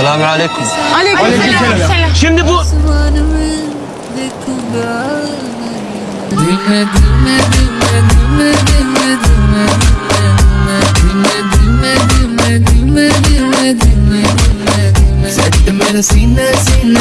Selamünaleyküm. Aleyküm, Aleyküm selam. selam. Şimdi bu... Sine sine